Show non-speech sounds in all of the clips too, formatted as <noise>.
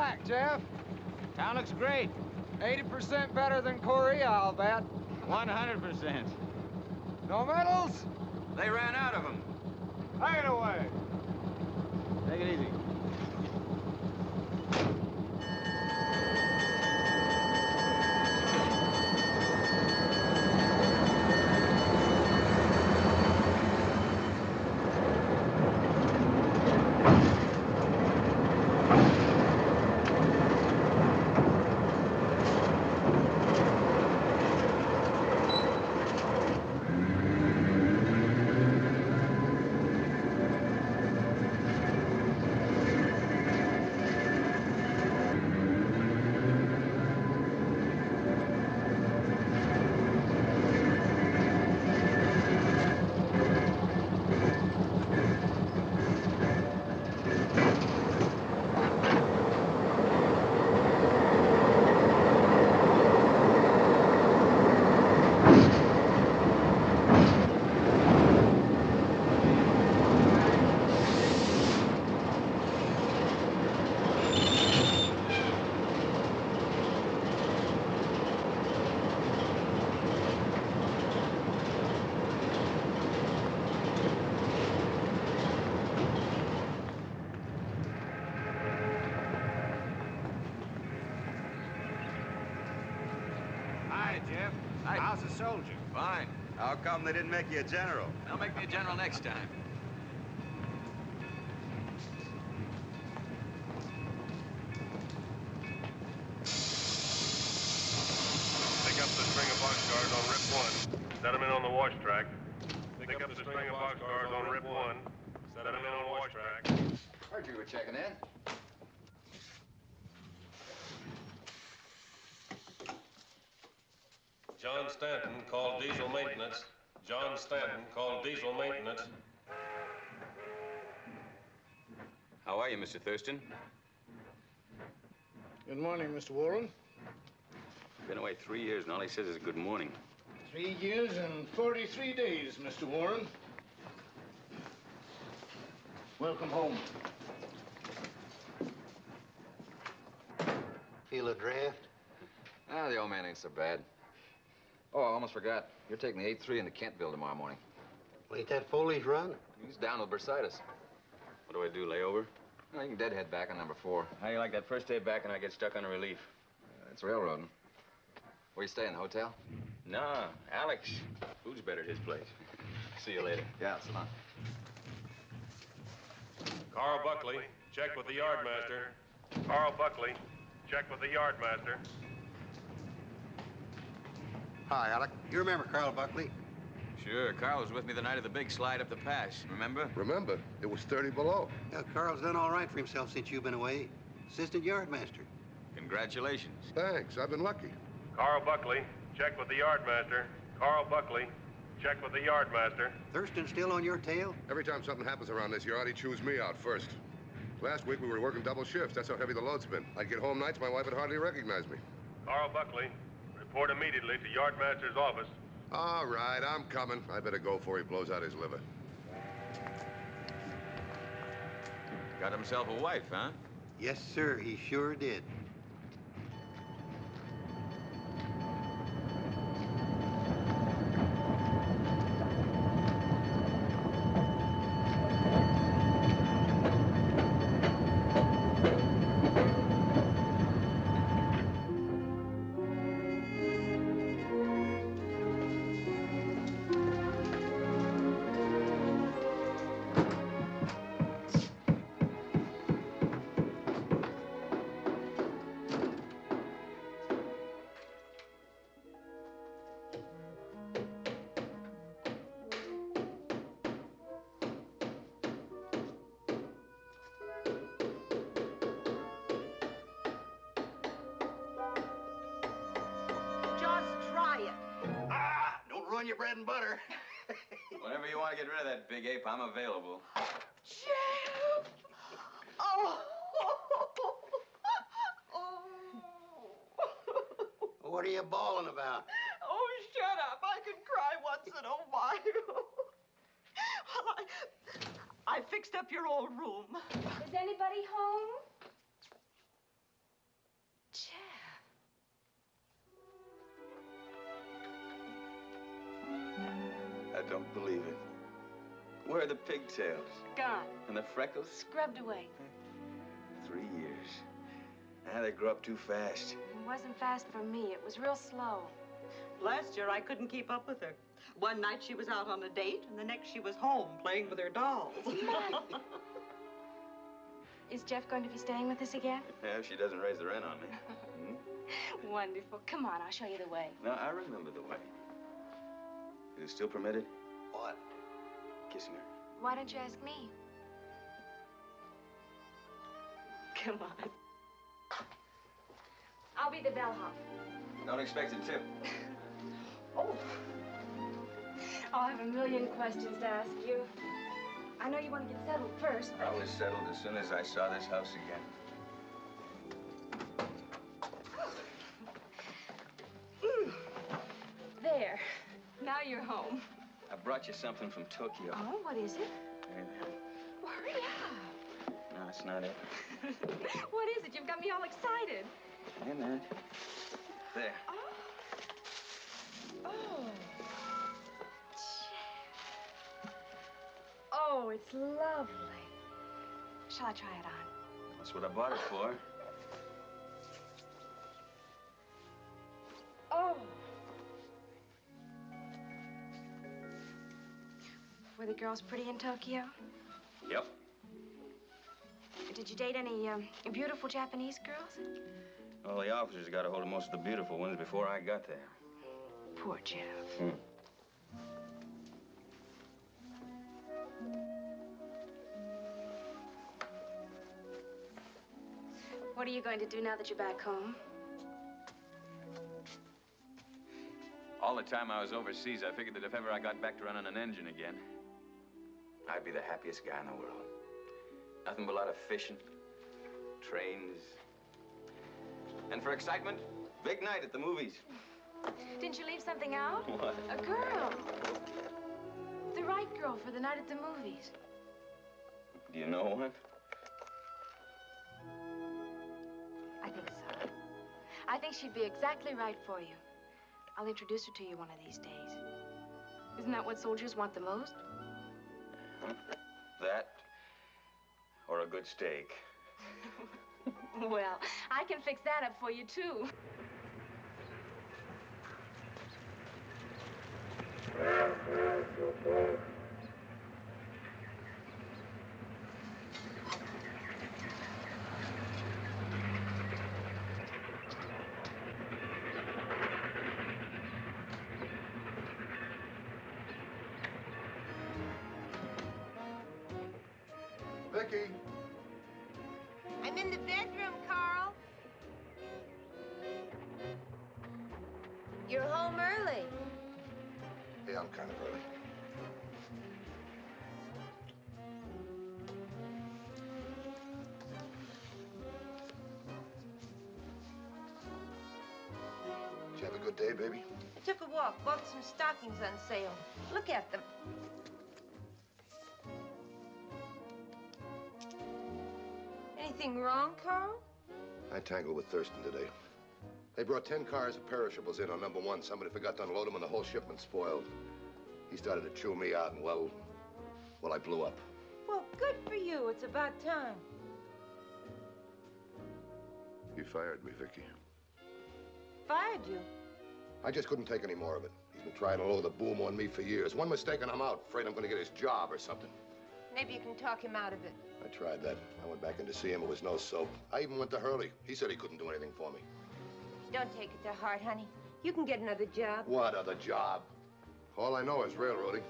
Glad to see you back, Jeff. Town looks great. 80% better than Korea, I'll bet. 100%. No medals? They ran out of them. Hang it away. Take it easy. Hi, Jeff. Hi. How's the soldier? Fine. How they didn't make you a general? They'll make me a general next time. Pick up the string of boxcars on Rip 1. Set them in on the wash track. Pick up the string of boxcars on Rip 1. Set them in on the wash track. Heard you were checking in. John Stanton called diesel maintenance. John Stanton called diesel maintenance. How are you, Mr. Thurston? Good morning, Mr. Warren. Been away three years, and all he says is good morning. Three years and 43 days, Mr. Warren. Welcome home. Feel a draft? Ah, the old man ain't so bad. Oh, I almost forgot. You're taking the 8-3 into Kentville tomorrow morning. Ain't that Foley's run? He's down with bursitis. What do I do, lay over? No, you can deadhead back on number four. How you like that first day back and I get stuck on a relief? Uh, it's railroading. Where you staying, the hotel? Nah, Alec's. Food's better at his place. See you later. Yeah, so long. Carl Buckley, check with the yardmaster. Carl Buckley, check with the yardmaster. Hi, Alec. You remember Carl Buckley? Sure, Carl was with me the night of the big slide up the pass. Remember? Remember, it was 30 below. Yeah, Carl's done all right for himself since you've been away. Assistant yardmaster. Congratulations. Thanks, I've been lucky. Carl Buckley, check with the yardmaster. Carl Buckley, check with the yardmaster. Thurston still on your tail? Every time something happens around this yard, he chews me out first. Last week, we were working double shifts. That's how heavy the load's been. I'd get home nights, my wife would hardly recognize me. Carl Buckley, report immediately to yardmaster's office. All right, I'm coming. I better go before he blows out his liver. Got himself a wife, huh? Yes, sir, he sure did. Your bread and butter. <laughs> Whenever you want to get rid of that big ape, I'm available. Jeff! Oh! <laughs> oh! What are you bawling about? Oh, shut up. I can cry once in a while. <laughs> well, I, I fixed up your old room. Is anybody home? Don't believe it. Where are the pigtails? Gone. And the freckles? Scrubbed away. Three years. Now they grow up too fast. It wasn't fast for me. It was real slow. Last year, I couldn't keep up with her. One night she was out on a date, and the next she was home playing with her dolls. <laughs> Is Jeff going to be staying with us again? Yeah, if she doesn't raise the rent on me. <laughs> Hmm? Wonderful. Come on, I'll show you the way. No, I remember the way. Is it still permitted? What? Kissing her. Why don't you ask me? Come on. I'll be the bellhop. Don't expect a tip. <laughs> Oh. I'll have a million questions to ask you. I know you want to get settled first, I was settled as soon as I saw this house again. <gasps> There. Now you're home. I brought you something from Tokyo. Oh, what is it? There. Well, hurry up. No, that's not it. <laughs> what is it? You've got me all excited. There, there. There. Oh. Oh. oh, it's lovely. Shall I try it on? That's what I bought it for. Oh. Were the girls pretty in Tokyo? Yep. Did you date any um, beautiful Japanese girls? Well, the officers got a hold of most of the beautiful ones before I got there. Poor Jeff. Hmm. What are you going to do now that you're back home? All the time I was overseas, I figured that if ever I got back to running an engine again, I'd be the happiest guy in the world. Nothing but a lot of fishing, trains, and for excitement, big night at the movies. Didn't you leave something out? What? A girl. The right girl for the night at the movies. Do you know one? I think so. I think she'd be exactly right for you. I'll introduce her to you one of these days. Isn't that what soldiers want the most? That or a good steak. <laughs> well, I can fix that up for you, too. Took a walk, bought some stockings on sale. Look at them. Anything wrong, Carl? I tangled with Thurston today. They brought 10 cars of perishables in on number one. Somebody forgot to unload them and the whole shipment spoiled. He started to chew me out and, well, well, I blew up. Well, good for you. It's about time. He fired me, Vicky. Fired you. I just couldn't take any more of it. He's been trying to lower the boom on me for years. One mistake and I'm out. Afraid I'm going to get his job or something. Maybe you can talk him out of it. I tried that. I went back in to see him. It was no soap. I even went to Hurley. He said he couldn't do anything for me. Don't take it to heart, honey. You can get another job. What other job? All I know is railroading.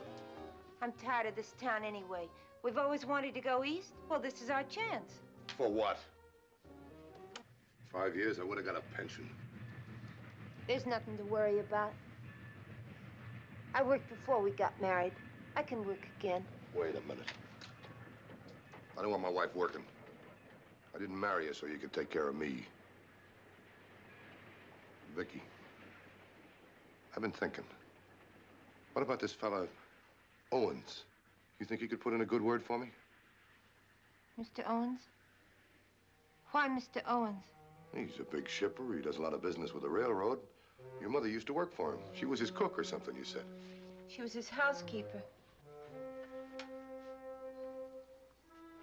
I'm tired of this town anyway. We've always wanted to go east. Well, this is our chance. For what? Five years, I would have got a pension. There's nothing to worry about. I worked before we got married. I can work again. Wait a minute. I don't want my wife working. I didn't marry her so you could take care of me. Vicky, I've been thinking. What about this fella, Owens? You think he could put in a good word for me? Mr. Owens? Why Mr. Owens? He's a big shipper. He does a lot of business with the railroad. Your mother used to work for him. She was his cook or something, you said. She was his housekeeper.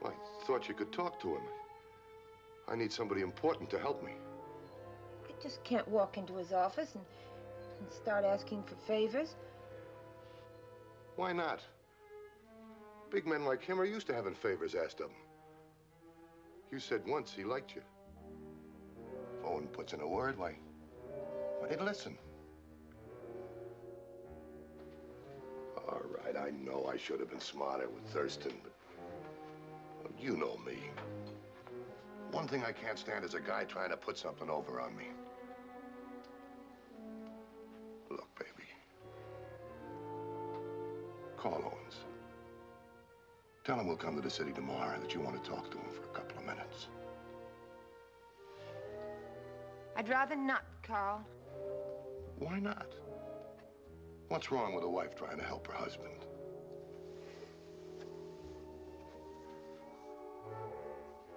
I thought you could talk to him. I need somebody important to help me. I just can't walk into his office and, and start asking for favors. Why not? Big men like him are used to having favors asked of them. You said once he liked you. If Owen puts in a word, why, why, he'd listen. All right, I know I should have been smarter with Thurston, but well, you know me. One thing I can't stand is a guy trying to put something over on me. Look, baby. Call Owens. Tell him we'll come to the city tomorrow and that you want to talk to him for a couple of minutes. I'd rather not, Carl. Why not? What's wrong with a wife trying to help her husband?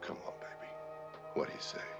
Come on, baby. What do you say?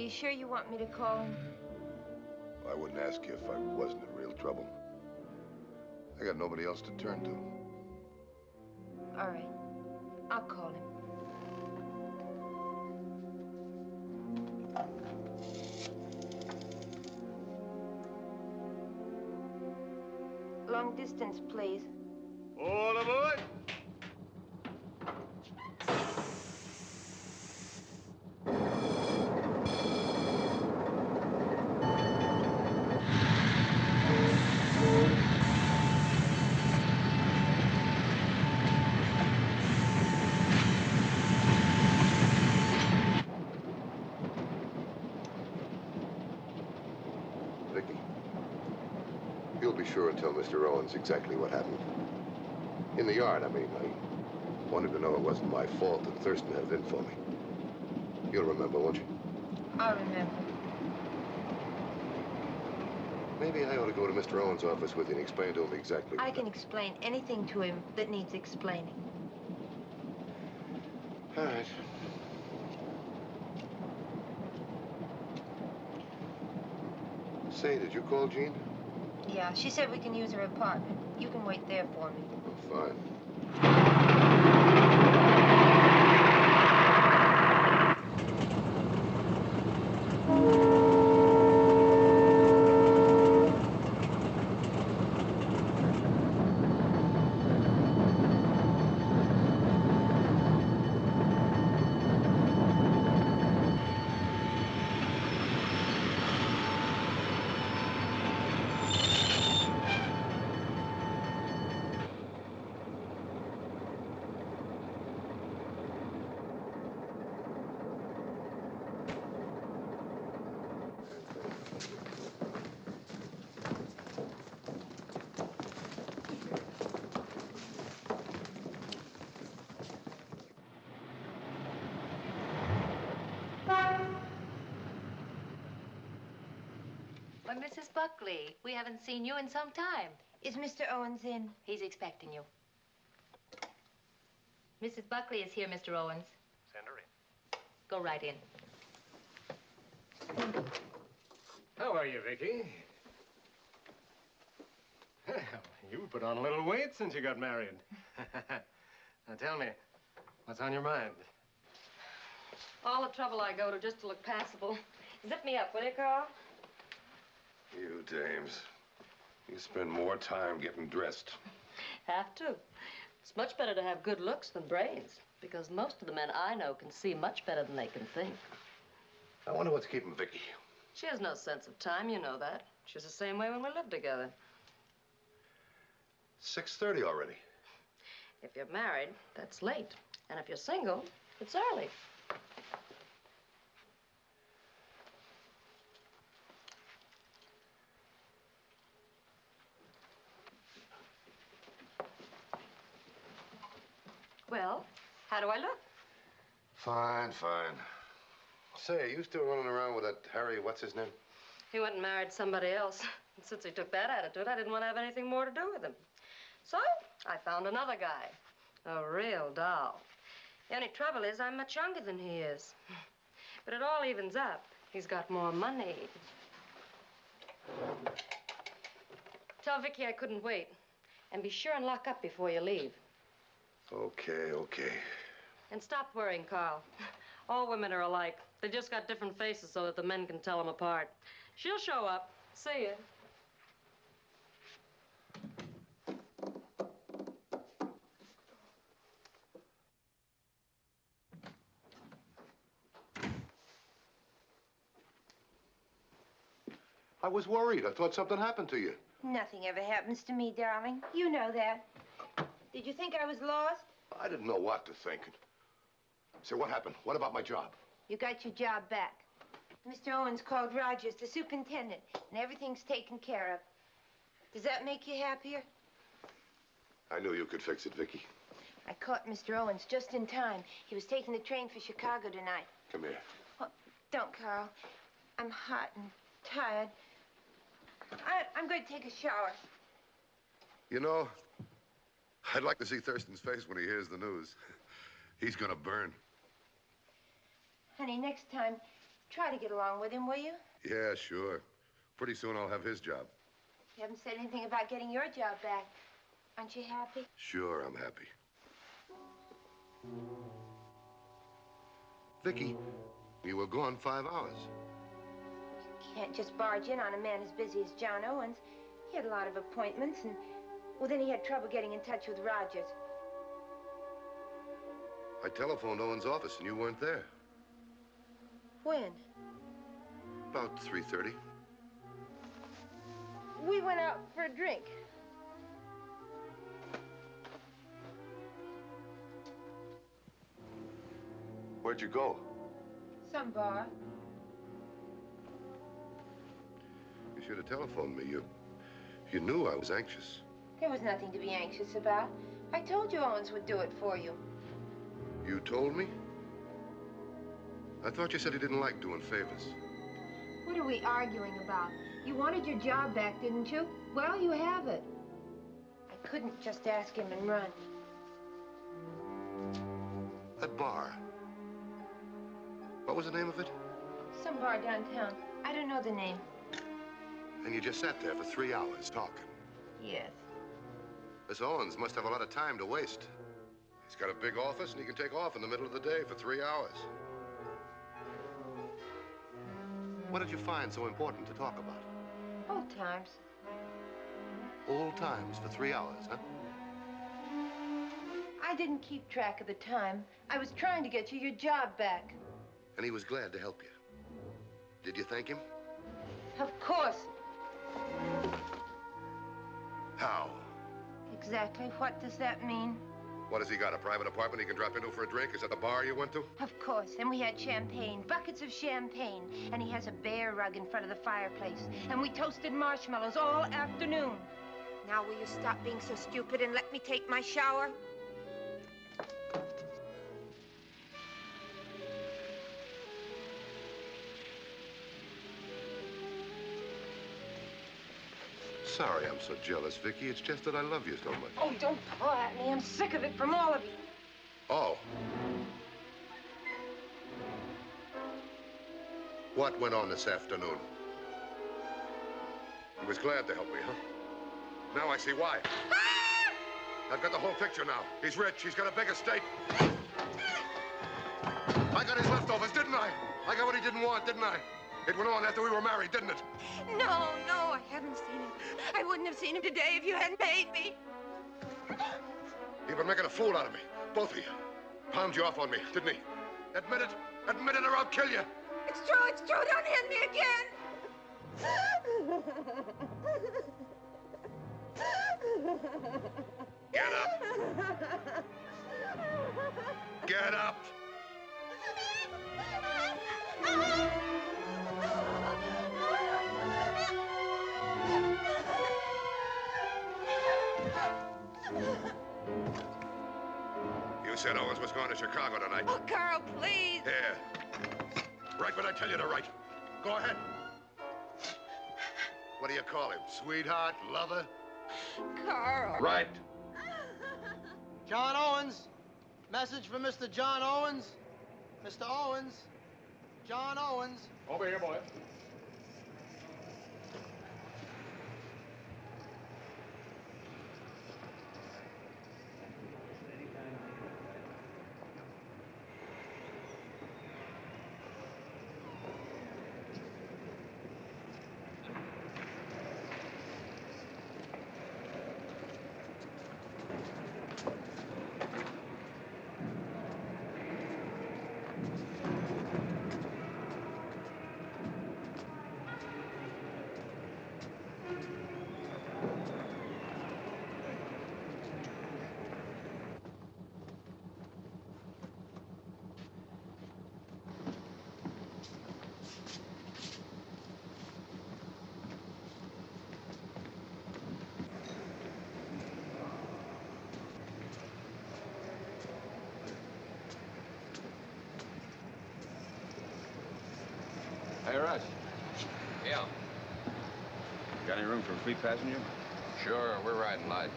You sure you want me to call him? I wouldn't ask you if I wasn't in real trouble. I got nobody else to turn to. All right. I'll call him. Long distance, please. Sure and tell Mr. Owens exactly what happened. In the yard, I mean. I wanted to know it wasn't my fault that Thurston had it in for me. You'll remember, won't you? I'll remember. Maybe I ought to go to Mr. Owens' office with you and explain to him exactly. I can explain anything to him that needs explaining. All right. Say, did you call Jean? Yeah, she said we can use her apartment. You can wait there for me. Oh, fine. Why, Mrs. Buckley, we haven't seen you in some time. Is Mr. Owens in? He's expecting you. Mrs. Buckley is here, Mr. Owens. Send her in. Go right in. How are you, Vicky? Well, you put on a little weight since you got married. <laughs> now tell me, what's on your mind? All the trouble I go to just to look passable. Zip me up, will you, Carl? Dames. You spend more time getting dressed. Have to. It's much better to have good looks than brains, because most of the men I know can see much better than they can think. I wonder what's keeping Vicky. She has no sense of time, you know that. She's the same way when we lived together. 6.30 already. If you're married, that's late. And if you're single, it's early. Well, how do I look? Fine, fine. Say, are you still running around with that Harry, what's his name? He went and married somebody else. And <laughs> since he took that attitude, I didn't want to have anything more to do with him. So I found another guy, a real doll. The only trouble is I'm much younger than he is. <laughs> But it all evens up. He's got more money. Tell Vicky I couldn't wait. And be sure and lock up before you leave. Okay, okay. And stop worrying, Carl. <laughs> All women are alike. They just got different faces so that the men can tell them apart. She'll show up. See you. I was worried. I thought something happened to you. Nothing ever happens to me, darling. You know that. Did you think I was lost? I didn't know what to think. Say, what happened? What about my job? You got your job back. Mr. Owens called Rogers, the superintendent, and everything's taken care of. Does that make you happier? I knew you could fix it, Vicky. I caught Mr. Owens just in time. He was taking the train for Chicago tonight. Come here. Oh, don't, Carl. I'm hot and tired. I, I'm going to take a shower. You know, I'd like to see Thurston's face when he hears the news. He's gonna burn. Honey, next time, try to get along with him, will you? Yeah, sure. Pretty soon I'll have his job. You haven't said anything about getting your job back. Aren't you happy? Sure, I'm happy. Vicky, you were gone five hours. You can't just barge in on a man as busy as John Owens. He had a lot of appointments, and, well, then he had trouble getting in touch with Rogers. I telephoned Owens' office and you weren't there. When? About 3.30. We went out for a drink. Where'd you go? Some bar. You should have telephoned me. You, you knew I was anxious. There was nothing to be anxious about. I told you Owens would do it for you. You told me? I thought you said he didn't like doing favors. What are we arguing about? You wanted your job back, didn't you? Well, you have it. I couldn't just ask him and run. That bar. What was the name of it? Some bar downtown. I don't know the name. And you just sat there for three hours talking. Yes. This Owens must have a lot of time to waste. He's got a big office and he can take off in the middle of the day for three hours. What did you find so important to talk about? Old times. Old times for three hours, huh? I didn't keep track of the time. I was trying to get you your job back. And he was glad to help you. Did you thank him? Of course. How? Exactly. What does that mean? What has he got? A private apartment he can drop into for a drink? Is that the bar you went to? Of course. And we had champagne, buckets of champagne. And he has a bear rug in front of the fireplace. And we toasted marshmallows all afternoon. Now, will you stop being so stupid and let me take my shower? Sorry I'm so jealous, Vicky. It's just that I love you so much. Oh, don't paw at me. I'm sick of it from all of you. Oh. What went on this afternoon? He was glad to help me, huh? Now I see why. Ah! I've got the whole picture now. He's rich. He's got a big estate. I got his leftovers, didn't I? I got what he didn't want, didn't I? It went on after we were married, didn't it? No, no, I haven't seen him. I wouldn't have seen him today if you hadn't paid me. You've been making a fool out of me. Both of you. Palmed you off on me, didn't he? Admit it. Admit it or I'll kill you. It's true, it's true. Don't hit me again. Get up. Get up. You said Owens was going to Chicago tonight. Oh, Carl, please. Here. Write what I tell you to write. Go ahead. What do you call him? Sweetheart? Lover? Carl. Right. John Owens. Message for Mr. John Owens. Mr. Owens. John Owens. Over here, boy. Hey, Rush. Yeah. Got any room for a free passenger? Sure, we're riding light.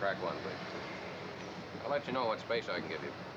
Crack one, please. I'll let you know what space I can give you.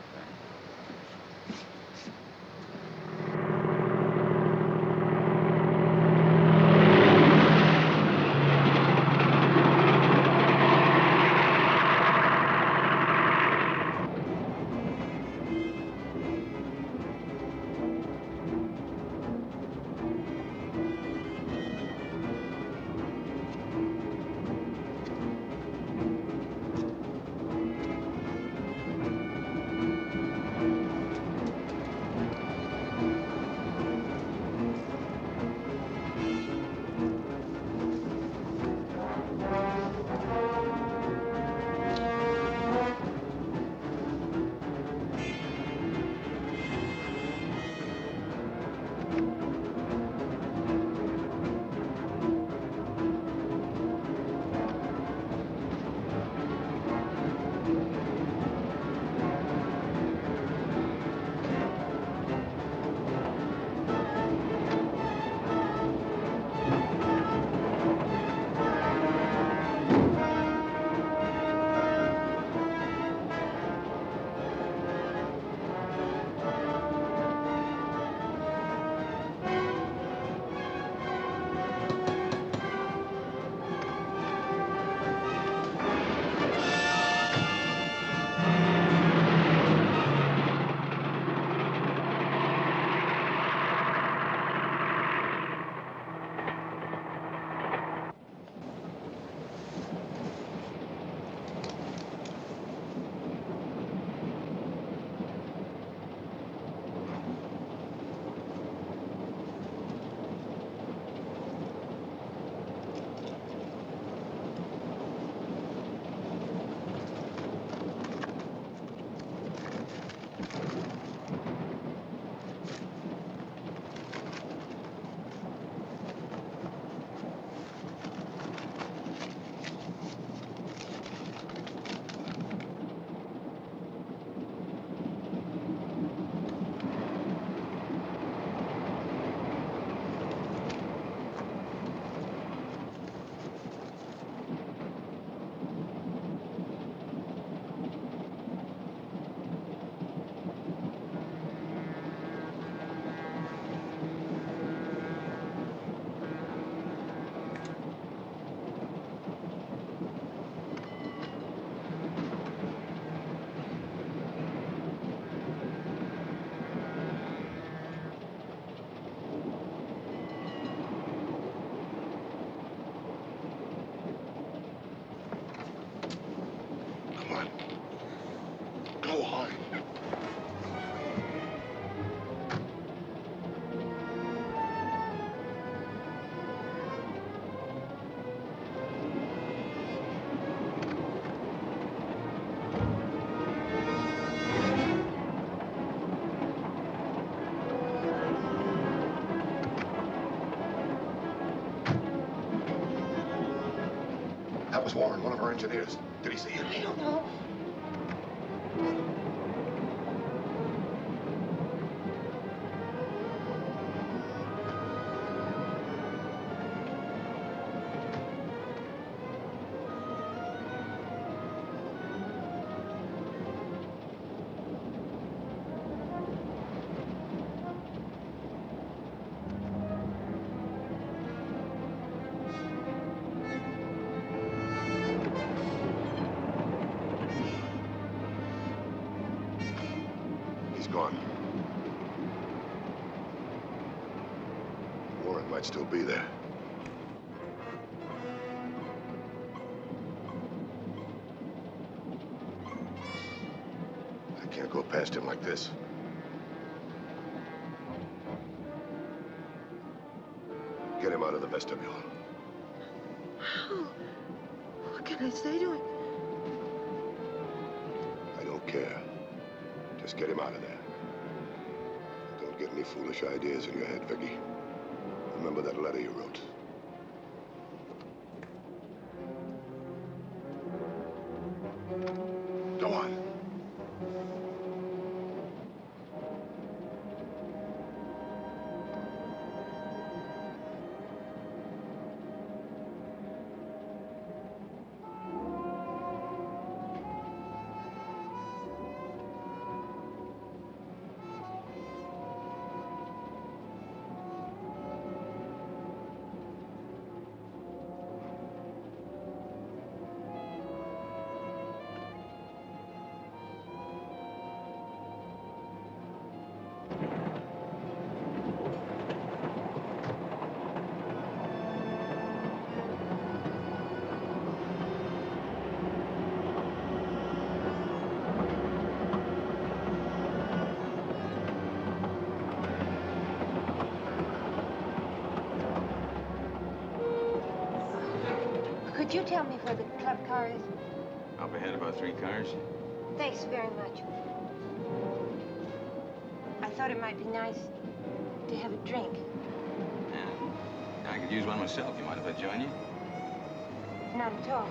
Warren, one of our engineers. Did he see you? I don't know. Go past him like this. Get him out of the vestibule. How? What can I say to him? I don't care. Just get him out of there. Don't get any foolish ideas in your head, Vicky. Remember that letter you wrote. Could you tell me where the club car is? Up ahead about three cars. Thanks very much. I thought it might be nice to have a drink. Yeah. I could use one myself. You mind if I join you? Not at all.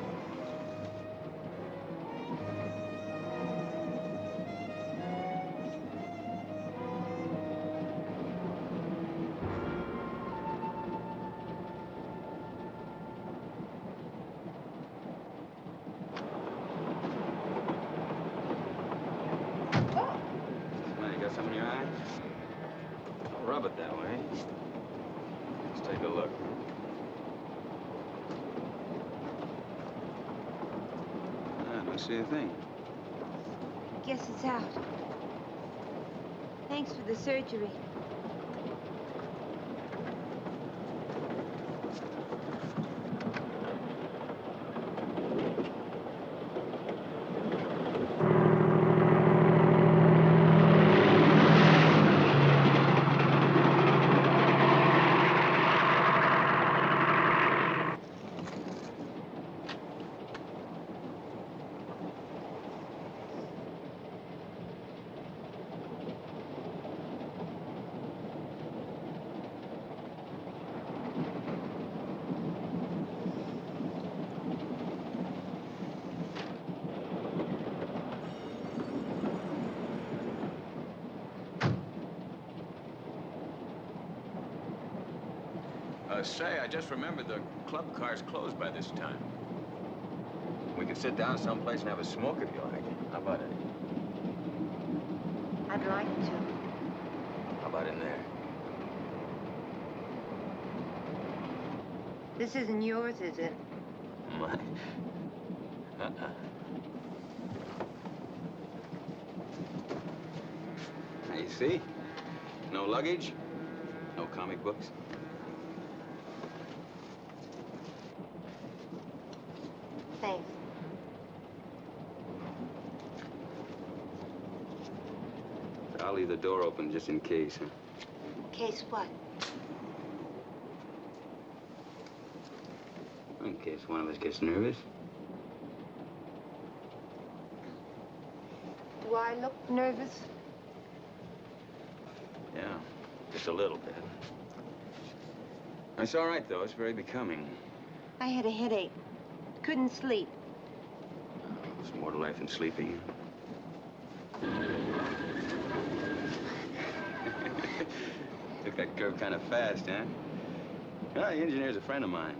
See a thing. Guess it's out. Thanks for the surgery. Uh, say, I just remembered the club car's closed by this time. We could sit down someplace and have a smoke if you like. How about it? I'd like to. How about in there? This isn't yours, is it? Mine? <laughs> Uh-uh. Now, you see? No luggage, no comic books. Thanks. I'll leave the door open just in case, huh? Case what? In case one of us gets nervous. Do I look nervous? Yeah, just a little bit. It's all right, though. It's very becoming. I had a headache. Couldn't sleep. There's more to life than sleeping. Took that curve kind of fast, huh? Well, the engineer's a friend of mine.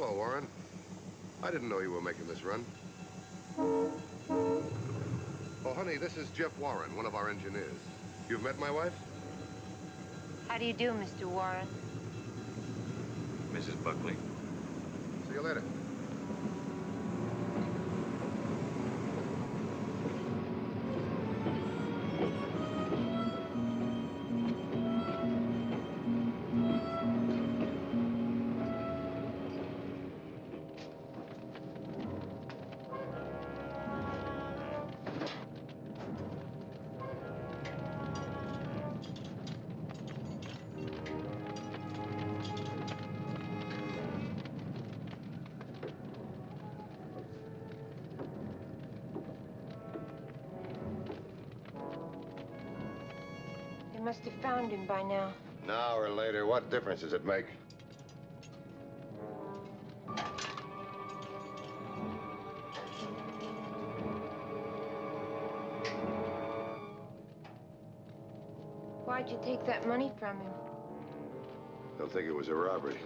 Hello, Warren. I didn't know you were making this run. Oh, honey, this is Jeff Warren, one of our engineers. You've met my wife? How do you do, Mr. Warren? Mrs. Buckley. See you later. Must have found him by now. Now or later, what difference does it make? Why'd you take that money from him? They'll think it was a robbery.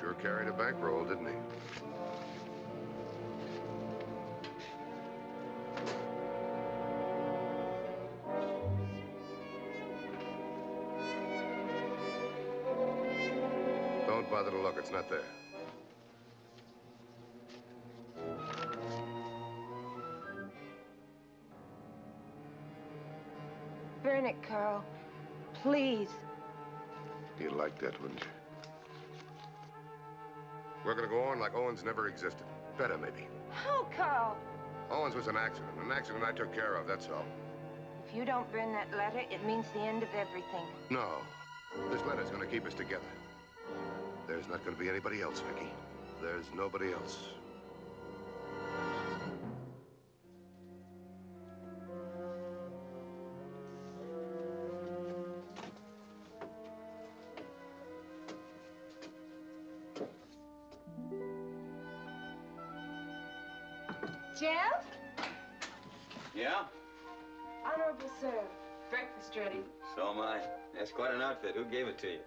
Sure carried a bankroll, didn't he? Bother to look, it's not there. Burn it, Carl. Please. You'd like that, wouldn't you? We're gonna go on like Owens never existed. Better, maybe. How, Carl? Owens was an accident. An accident I took care of, that's all. If you don't burn that letter, it means the end of everything. No. This letter's gonna keep us together. There's not gonna be anybody else, Vicky. There's nobody else. Jeff? Yeah? Honorable sir, breakfast ready. So am I. That's quite an outfit. Who gave it to you?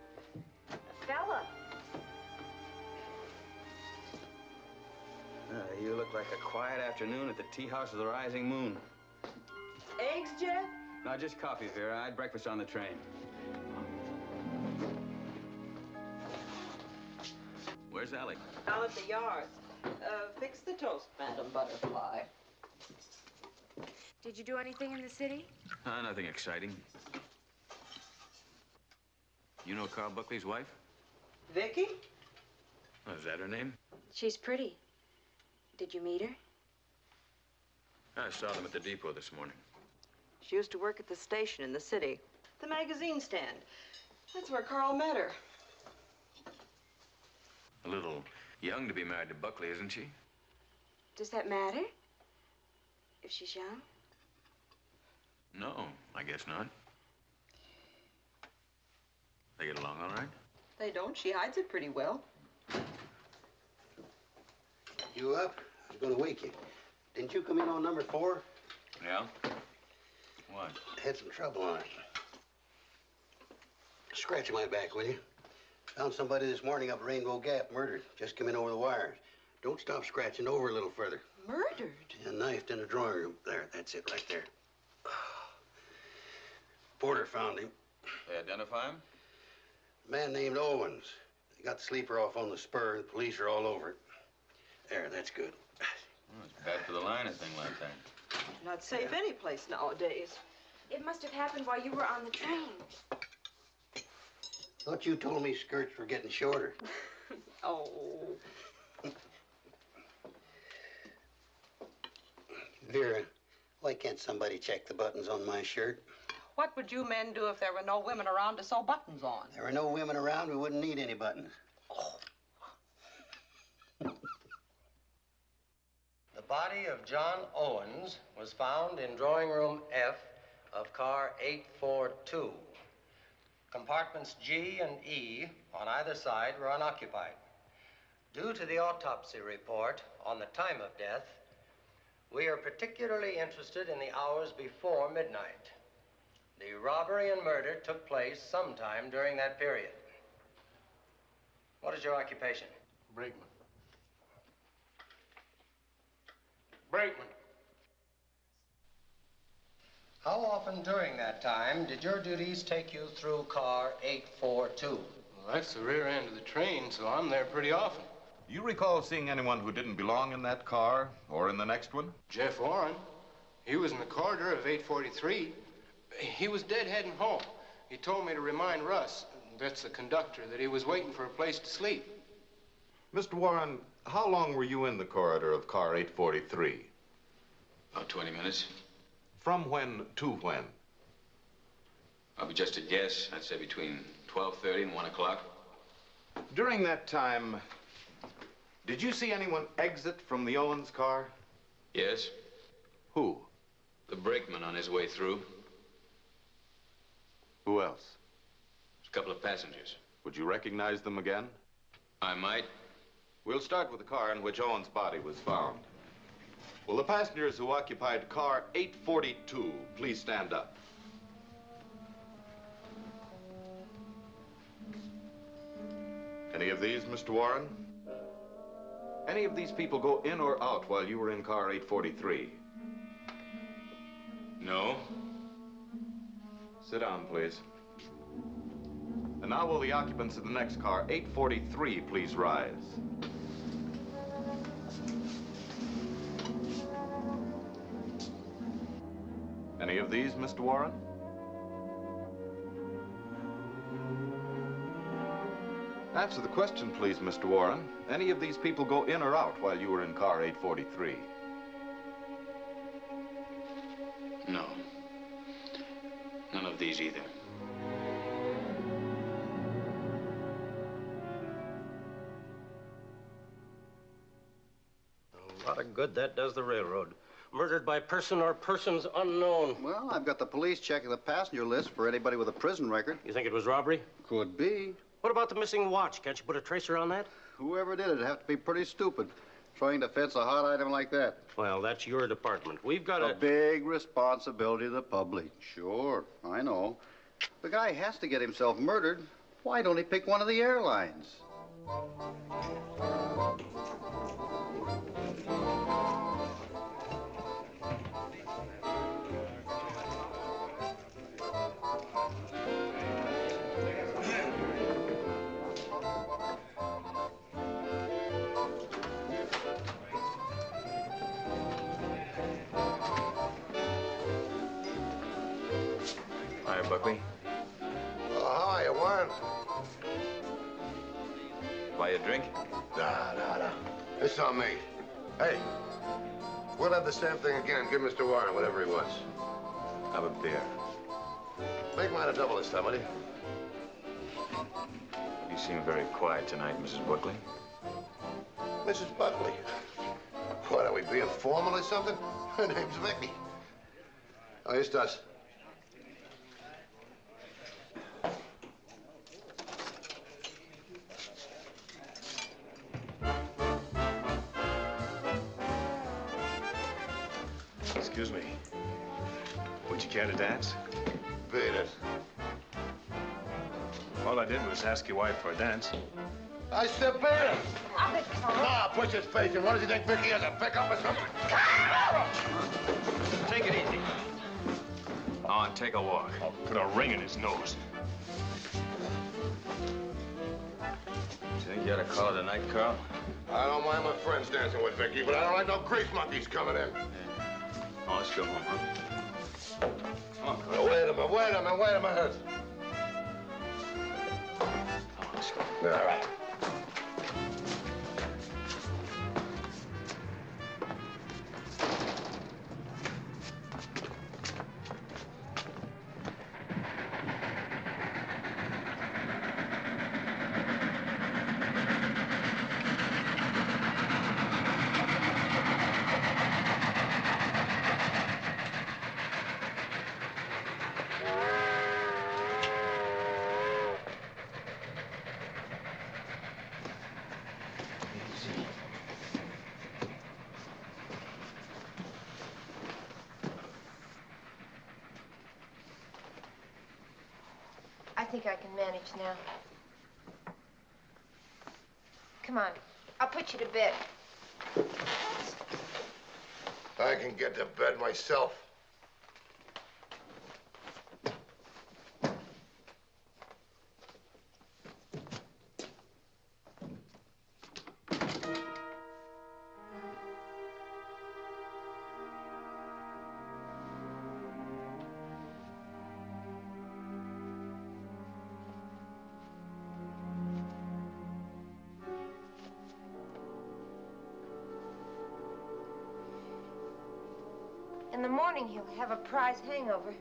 Like a quiet afternoon at the tea house of the rising moon. Eggs, Jeff? No, just coffee, Vera. I had breakfast on the train. Where's Alec? Out at the yard. Uh, fix the toast, Madam Butterfly. Did you do anything in the city? Uh, nothing exciting. You know Carl Buckley's wife? Vicky? Is that her name? She's pretty. Did you meet her? I saw them at the depot this morning. She used to work at the station in the city, the magazine stand. That's where Carl met her. A little young to be married to Buckley, isn't she? Does that matter? If she's young? No, I guess not. They get along all right? They don't. She hides it pretty well. You up? I was going to wake you. Didn't you come in on number four? Yeah? What? Had some trouble on it. Scratch my back, will you? Found somebody this morning up Rainbow Gap, murdered. Just come in over the wires. Don't stop scratching over a little further. Murdered? Yeah, knifed in the drawing room. There, that's it, right there. Porter found him. They identify him? A man named Owens. They got the sleeper off on the spur. The police are all over it. There, that's good. Well, it's bad for the line, a thing like that. Not safe any place nowadays. It must have happened while you were on the train. Thought you told me skirts were getting shorter. <laughs> Oh. Vera, why can't somebody check the buttons on my shirt? What would you men do if there were no women around to sew buttons on? There were no women around, we wouldn't need any buttons. The body of John Owens was found in drawing room F of car 842. Compartments G and E on either side were unoccupied. Due to the autopsy report on the time of death, we are particularly interested in the hours before midnight. The robbery and murder took place sometime during that period. What is your occupation? Brakeman. Brakeman. How often during that time did your duties take you through car 842? Well, that's the rear end of the train, so I'm there pretty often. You recall seeing anyone who didn't belong in that car or in the next one? Jeff Warren. He was in the corridor of 843. He was dead heading home. He told me to remind Russ, that's the conductor, that he was waiting for a place to sleep. Mr. Warren, how long were you in the corridor of car 843? About 20 minutes. From when to when? I'll be just a guess. I'd say between 12.30 and 1 o'clock. During that time, did you see anyone exit from the Owens car? Yes? Who? The brakeman on his way through. Who else? A couple of passengers. Would you recognize them again? I might. We'll start with the car in which Owens' body was found. Will the passengers who occupied car 842 please stand up? Any of these, Mr. Warren? Any of these people go in or out while you were in car 843? No. Sit down, please. And now will the occupants of the next car, 843, please rise? Any of these, Mr. Warren? Answer the question, please, Mr. Warren. Any of these people go in or out while you were in car 843? No. None of these either. A lot of good that does the railroad. Murdered by person or persons unknown. Well, I've got the police checking the passenger list for anybody with a prison record. You think it was robbery? Could be. What about the missing watch? Can't you put a tracer on that? Whoever did it'd have to be pretty stupid, trying to fence a hot item like that. Well, that's your department. We've got A a... big responsibility to the public. Sure, I know. The guy has to get himself murdered. Why don't he pick one of the airlines? Drink? Nah, nah, nah. It's on me. Hey, we'll have the same thing again. Give Mr. Warren whatever he wants. Have a beer. Make mine a double this time, will you? You seem very quiet tonight, Mrs. Buckley. Mrs. Buckley. What, are we being formal or something? Her name's Vicky. Oh, here's Tuss. Care to dance? Beat it. All I did was ask your wife for a dance. I said beat it. Nah, push his face in. What does he think Vicky is, a pickup or something? Take it easy. On, take a walk. I'll put a ring in his nose. You think you ought to call it a night, Carl? I don't mind my friends dancing with Vicky, but I don't like no grease monkeys coming in. Oh, let's go home, huh? Come on, Carl. Wait a minute, wait a minute, wait a minute. Come on, let's go. All right. Manage now. Come on. I'll put you to bed. I can get to bed myself. Prize hangover.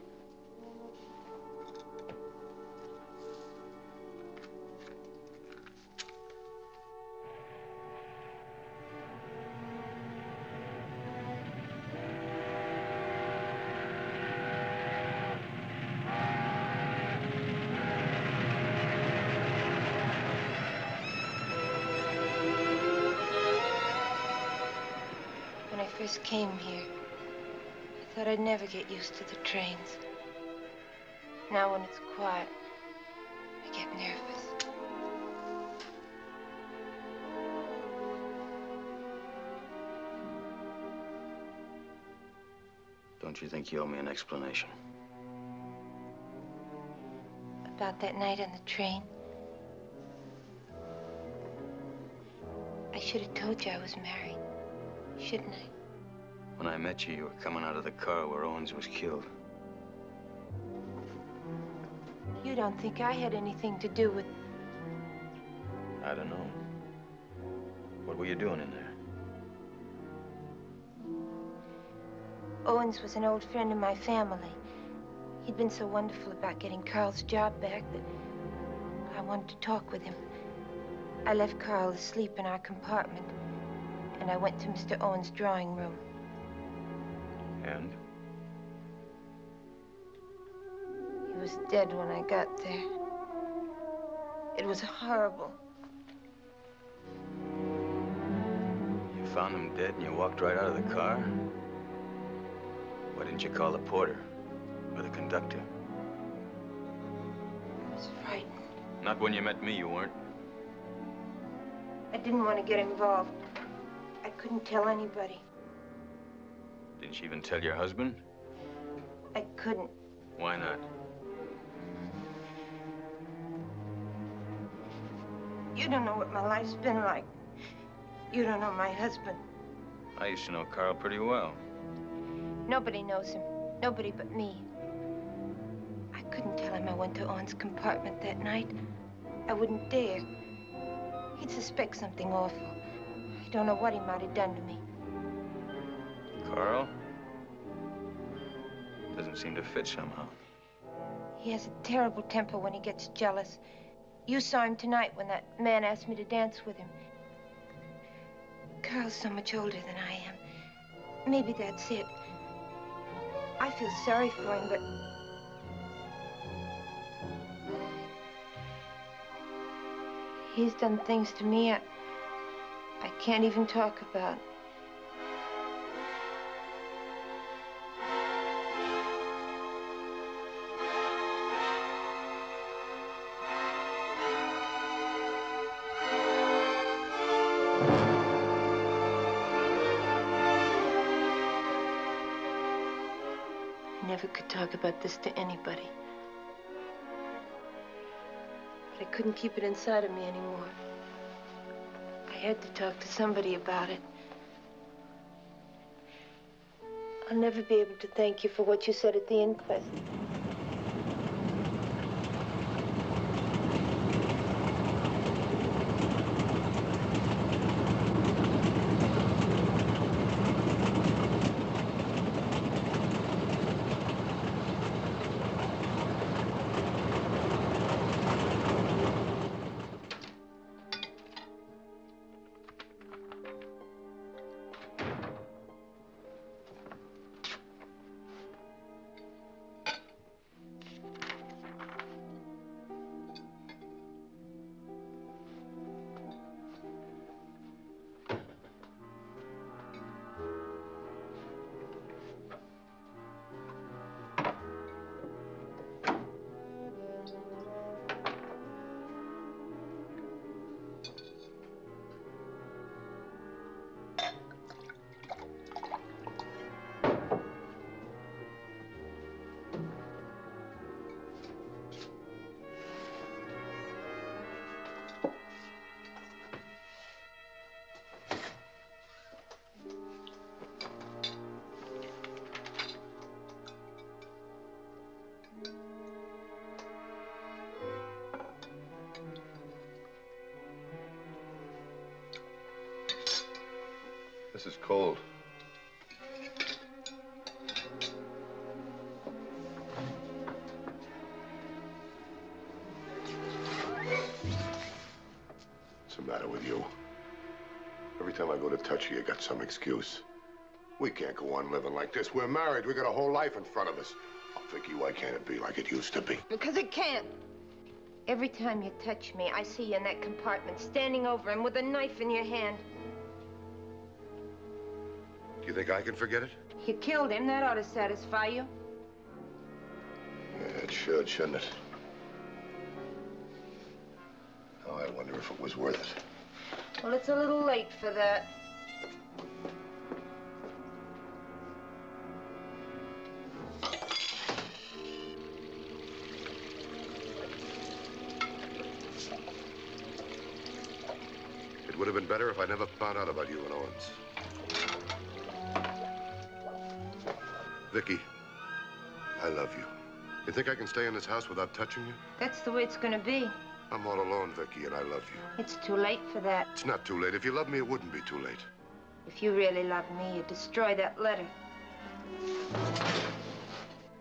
Never get used to the trains. Now, when it's quiet, I get nervous. Don't you think you owe me an explanation? About that night on the train, I should have told you I was married, shouldn't I? When I met you, you were coming out of the car where Owens was killed. You don't think I had anything to do with. I don't know. What were you doing in there? Owens was an old friend of my family. He'd been so wonderful about getting Carl's job back that I wanted to talk with him. I left Carl asleep in our compartment, and I went to Mr. Owens' drawing room. And? He was dead when I got there. It was horrible. You found him dead and you walked right out of the car? Why didn't you call the porter? Or the conductor? I was frightened. Not when you met me, you weren't. I didn't want to get involved. I couldn't tell anybody. Didn't you even tell your husband? I couldn't. Why not? You don't know what my life's been like. You don't know my husband. I used to know Carl pretty well. Nobody knows him. Nobody but me. I couldn't tell him I went to Owens' compartment that night. I wouldn't dare. He'd suspect something awful. I don't know what he might have done to me. Carl? Doesn't seem to fit somehow. He has a terrible temper when he gets jealous. You saw him tonight when that man asked me to dance with him. Carl's so much older than I am. Maybe that's it. I feel sorry for him, but he's done things to me I, I can't even talk about. Talk about this to anybody. But I couldn't keep it inside of me anymore. I had to talk to somebody about it. I'll never be able to thank you for what you said at the inquest. This is cold. What's the matter with you? Every time I go to touch you, you got some excuse. We can't go on living like this. We're married. We got a whole life in front of us. Oh, Vicky, why can't it be like it used to be? Because it can't. Every time you touch me, I see you in that compartment, standing over him with a knife in your hand. Think I can forget it? You killed him. That ought to satisfy you. Yeah, it should, shouldn't it? Oh, I wonder if it was worth it. Well, it's a little late for that. It would have been better if I never found out about you and Owens. Vicky, I love you. You think I can stay in this house without touching you? That's the way it's gonna be. I'm all alone, Vicky, and I love you. It's too late for that. It's not too late. If you love me, it wouldn't be too late. If you really love me, you'd destroy that letter.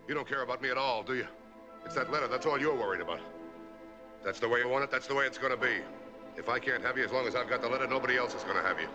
You don't care about me at all, do you? It's that letter. That's all you're worried about. That's the way you want it. That's the way it's gonna be. If I can't have you as long as I've got the letter, nobody else is gonna have you.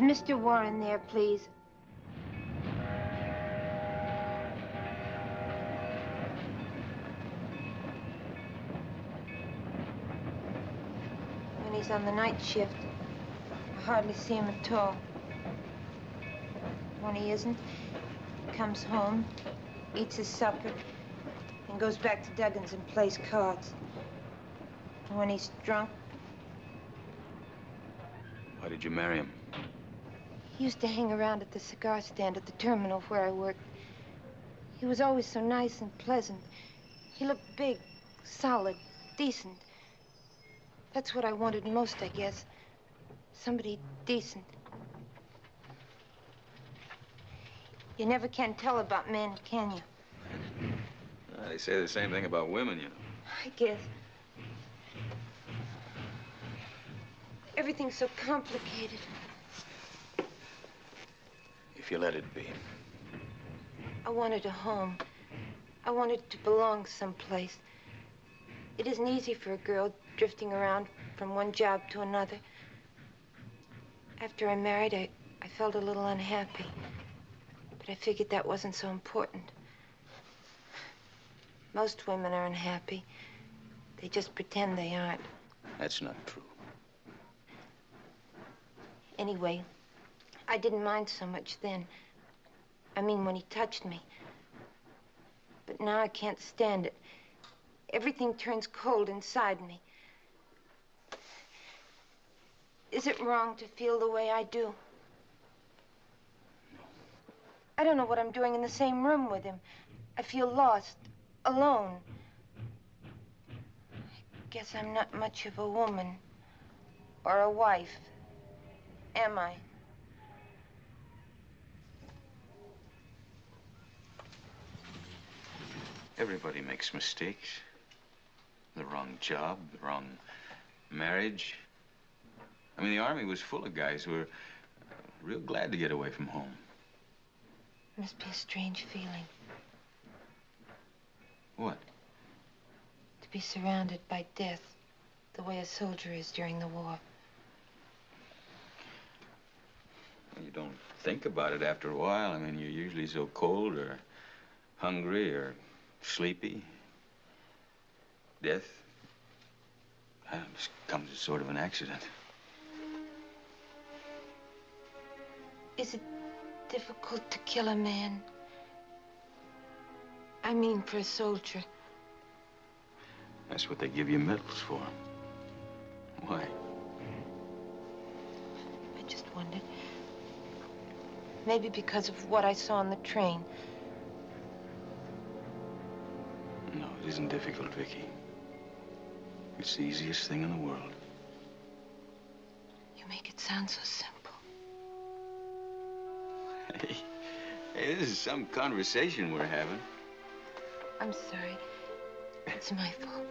Is Mr. Warren there, please? When he's on the night shift, I hardly see him at all. When he isn't, he comes home, eats his supper, and goes back to Duggan's and plays cards. And when he's drunk, Why did you marry him? He used to hang around at the cigar stand at the terminal where I worked. He was always so nice and pleasant. He looked big, solid, decent. That's what I wanted most, I guess. Somebody decent. You never can tell about men, can you? Uh, they say the same thing about women, you know. I guess. Everything's so complicated. If you let it be. I wanted a home. I wanted to belong someplace. It isn't easy for a girl drifting around from one job to another. After I married, I, I felt a little unhappy. But I figured that wasn't so important. Most women are unhappy. They just pretend they aren't. That's not true. Anyway, I didn't mind so much then. I mean, when he touched me. But now I can't stand it. Everything turns cold inside me. Is it wrong to feel the way I do? I don't know what I'm doing in the same room with him. I feel lost, alone. I guess I'm not much of a woman or a wife, am I? Everybody makes mistakes. The wrong job, the wrong marriage. I mean, the Army was full of guys who were uh, real glad to get away from home. Must be a strange feeling What? to be surrounded by death the way a soldier is during the war. You don't think about it after a while. I mean, you're usually so cold or hungry or sleepy. Death uh, just comes as sort of an accident. Is it difficult to kill a man? I mean, for a soldier. That's what they give you medals for. Why? I just wondered. Maybe because of what I saw on the train. It isn't difficult, Vicky. It's the easiest thing in the world. You make it sound so simple. Hey, hey, this is some conversation we're having. I'm sorry. It's my fault.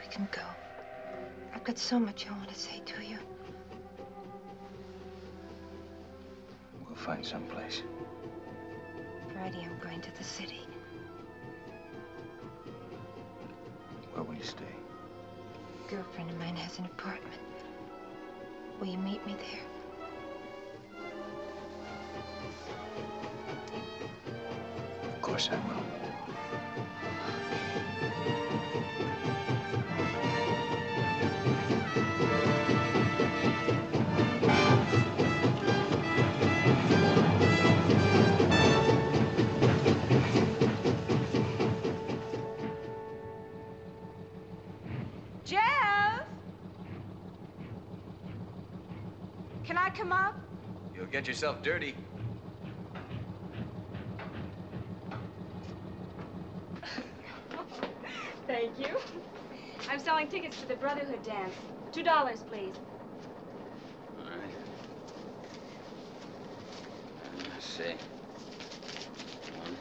We can go. I've got so much I want to say to you. We'll find some place. Friday, I'm going to the city. Where will you stay? A girlfriend of mine has an apartment. Will you meet me there? Of course I will. Get yourself dirty. Thank you. I'm selling tickets to the Brotherhood dance. Two dollars, please. All right. Let's see. One,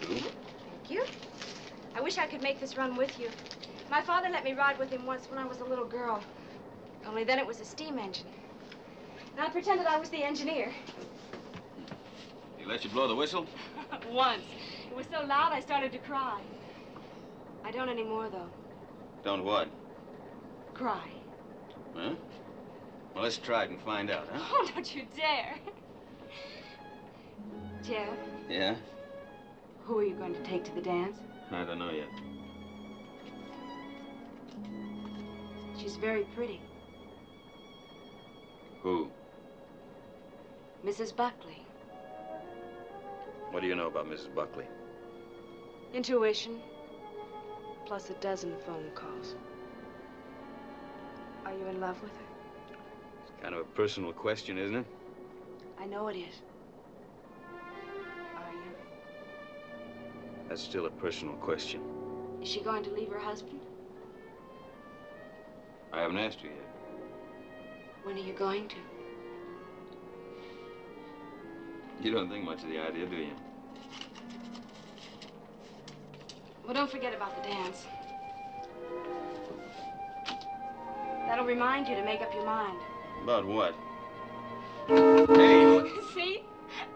two. Thank you. I wish I could make this run with you. My father let me ride with him once when I was a little girl. Only then it was a steam engine. And I pretended I was the engineer. He let you blow the whistle? <laughs> once. It was so loud I started to cry. I don't anymore, though. Don't what? Cry. Huh? Well, let's try it and find out, huh? Oh, don't you dare. Jeff, Yeah? who are you going to take to the dance? I don't know yet. She's very pretty. Who? Mrs. Buckley. What do you know about Mrs. Buckley? Intuition. Plus a dozen phone calls. Are you in love with her? It's kind of a personal question, isn't it? I know it is. Are you? That's still a personal question. Is she going to leave her husband? I haven't asked you yet. When are you going to? You don't think much of the idea, do you? Well, don't forget about the dance. That'll remind you to make up your mind. About what? Hey! <laughs> See?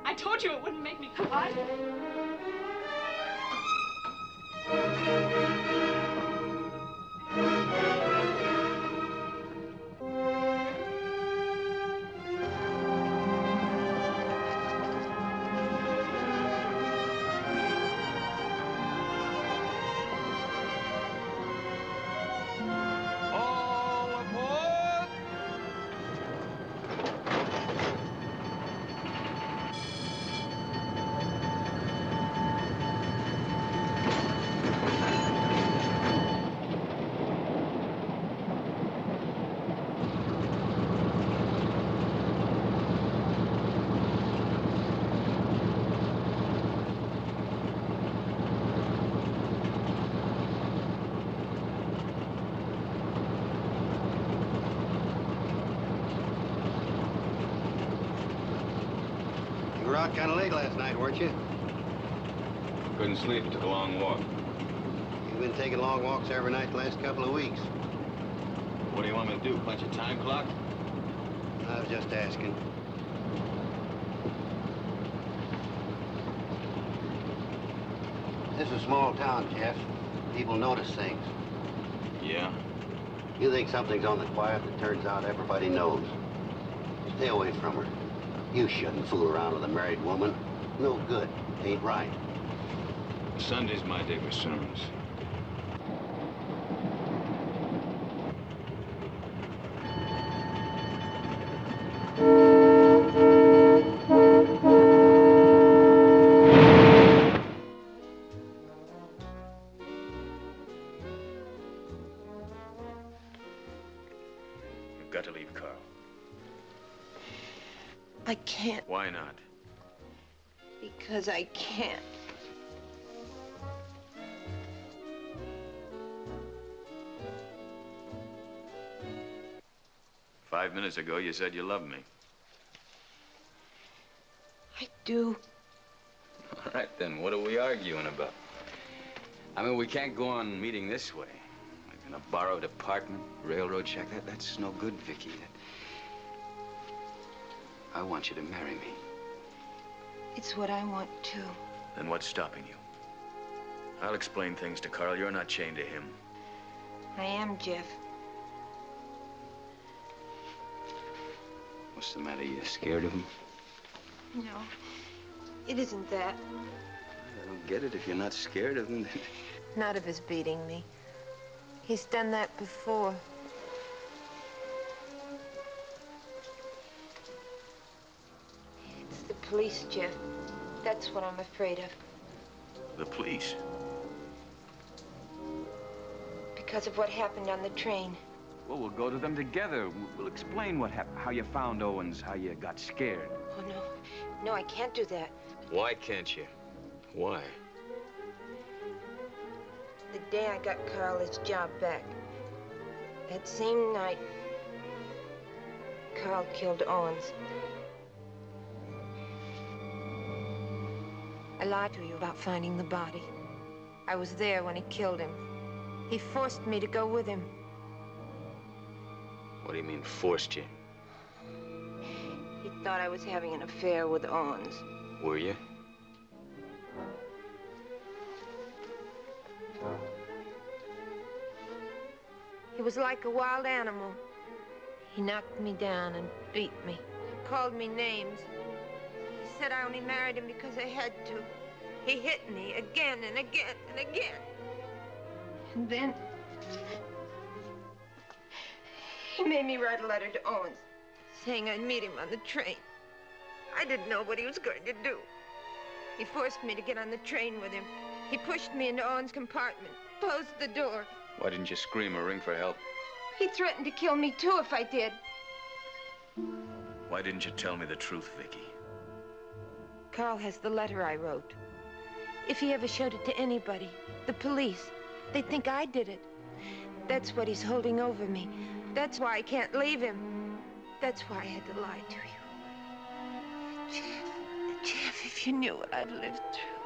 I told you it wouldn't make me cry. Sleep. Took a long walk. You've been taking long walks every night the last couple of weeks. What do you want me to do? Punch a time clock? I was just asking. This is a small town, Jeff. People notice things. Yeah. You think something's on the quiet, it turns out everybody knows. Stay away from her. You shouldn't fool around with a married woman. No good. Ain't right. Sunday's my day for sermons. You've got to leave, Carl. I can't Why not? because I can't. Five minutes ago, you said you loved me. I do. All right, then, what are we arguing about? I mean, we can't go on meeting this way. Like in a borrowed apartment, railroad shack. That, that's no good, Vicky. That... I want you to marry me. It's what I want too. Then what's stopping you? I'll explain things to Carl. You're not chained to him. I am, Jeff. What's the matter? You scared of him? No, it isn't that. I don't get it. If you're not scared of him, then... <laughs> Not of his beating me. He's done that before. It's the police, Jeff. That's what I'm afraid of. The police. Because of what happened on the train. Well, we'll go to them together. We'll- We'll explain what happened, how you found Owens, how you got scared. Oh, no. No, I can't do that. Why can't you? Why? The day I got Carl his job back, that same night, Carl killed Owens. I lied to you about finding the body. I was there when he killed him. He forced me to go with him. What do you mean, forced you? He thought I was having an affair with Owens. Were you? He was like a wild animal. He knocked me down and beat me, he called me names. He said I only married him because I had to. He hit me again and again and again. And then he made me write a letter to Owens saying I'd meet him on the train. I didn't know what he was going to do. He forced me to get on the train with him. He pushed me into Owens' compartment, closed the door. Why didn't you scream or ring for help? He threatened to kill me too if I did. Why didn't you tell me the truth, Vicky? Carl has the letter I wrote. If he ever showed it to anybody, the police, they'd think I did it. That's what he's holding over me. That's why I can't leave him. That's why I had to lie to you. Jeff, Jeff, if you knew what I've lived through.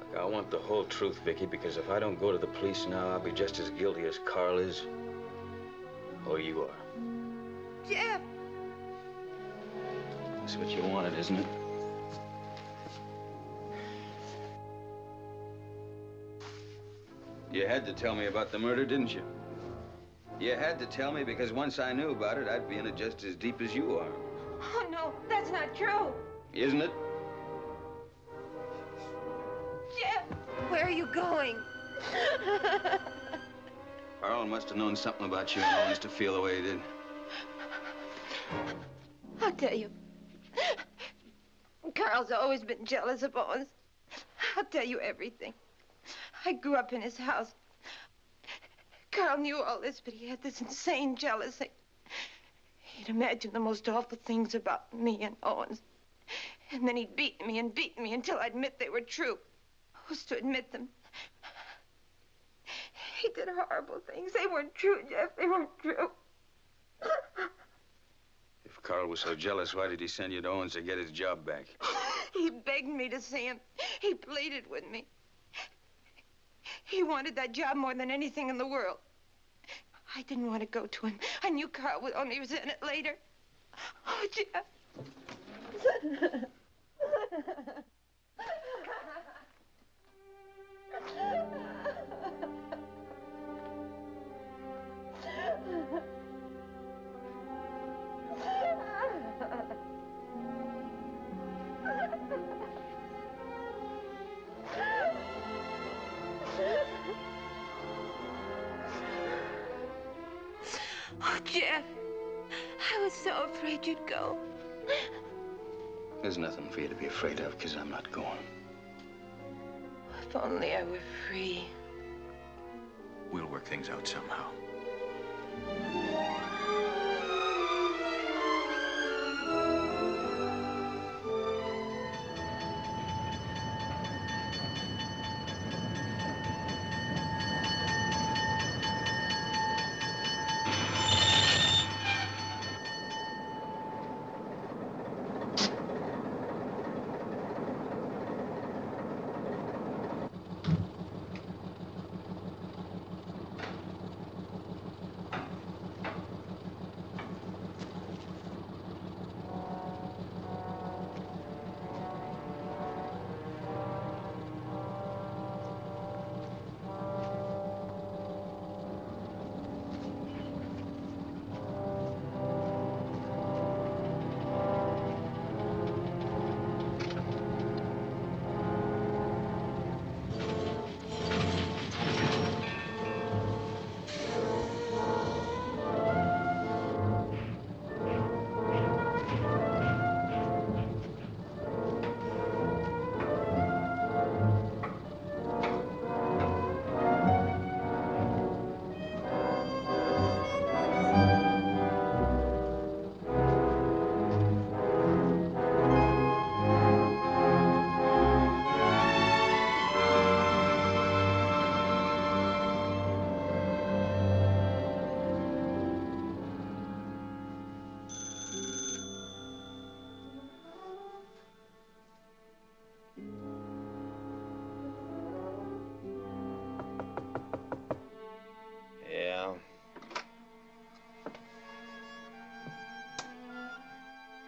Look, I want the whole truth, Vicky, because if I don't go to the police now, I'll be just as guilty as Carl is. Or you are. Jeff! That's what you wanted, isn't it? You had to tell me about the murder, didn't you? You had to tell me because once I knew about it, I'd be in it just as deep as you are. Oh, no, that's not true. Isn't it? Jeff, where are you going? <laughs> Carl must have known something about you and Owens to feel the way he did. I'll tell you. Carl's always been jealous of Owens. I'll tell you everything. I grew up in his house. Carl knew all this, but he had this insane jealousy. He'd imagine the most awful things about me and Owens. And then he'd beat me and beat me until I'd admit they were true. I was to admit them. He did horrible things. They weren't true, Jeff. They weren't true. If Carl was so jealous, why did he send you to Owens to get his job back? He begged me to see him. He pleaded with me. He wanted that job more than anything in the world. I didn't want to go to him. I knew Carl would only resent it later. Oh, Jeff. <laughs> Jeff. I was so afraid you'd go. There's nothing for you to be afraid of, because I'm not going. If only I were free. We'll work things out somehow.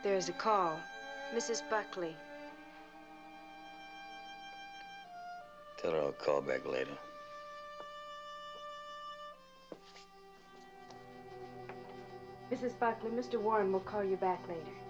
There's a call. Mrs. Buckley. Tell her I'll call back later. Mrs. Buckley, Mr. Warren will call you back later.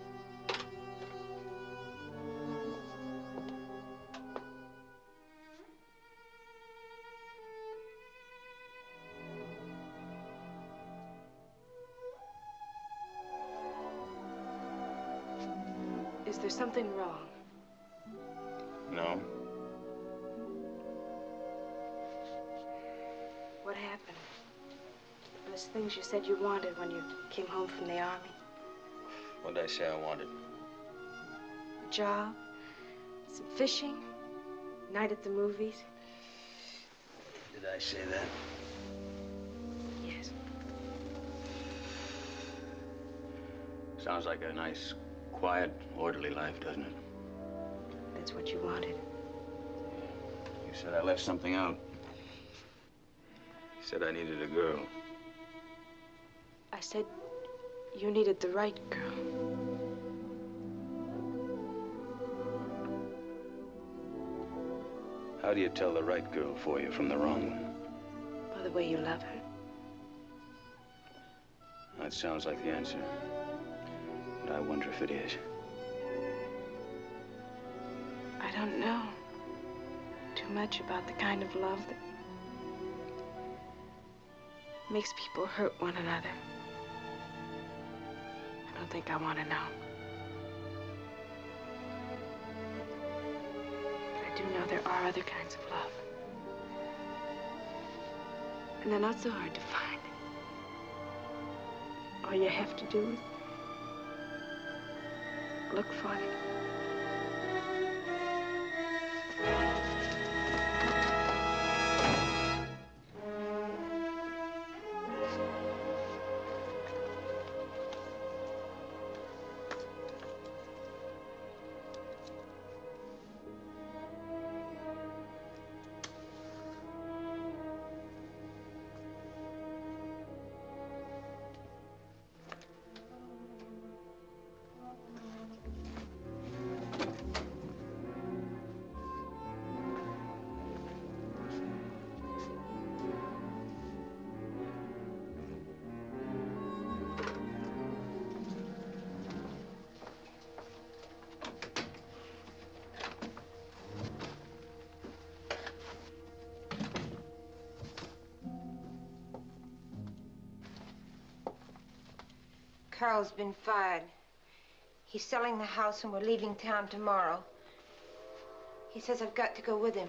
Said you wanted when you came home from the army. What did I say I wanted? A job, some fishing, night at the movies. Did I say that? Yes. Sounds like a nice, quiet, orderly life, doesn't it? That's what you wanted. You said I left something out. You said I needed a girl. Said you needed the right girl. How do you tell the right girl for you from the wrong one? By the way you love her. That sounds like the answer. But I wonder if it is. I don't know too much about the kind of love that makes people hurt one another. I don't think I want to know. But I do know there are other kinds of love. And they're not so hard to find. All you have to do is look for them. Carl's been fired. He's selling the house and we're leaving town tomorrow. He says I've got to go with him.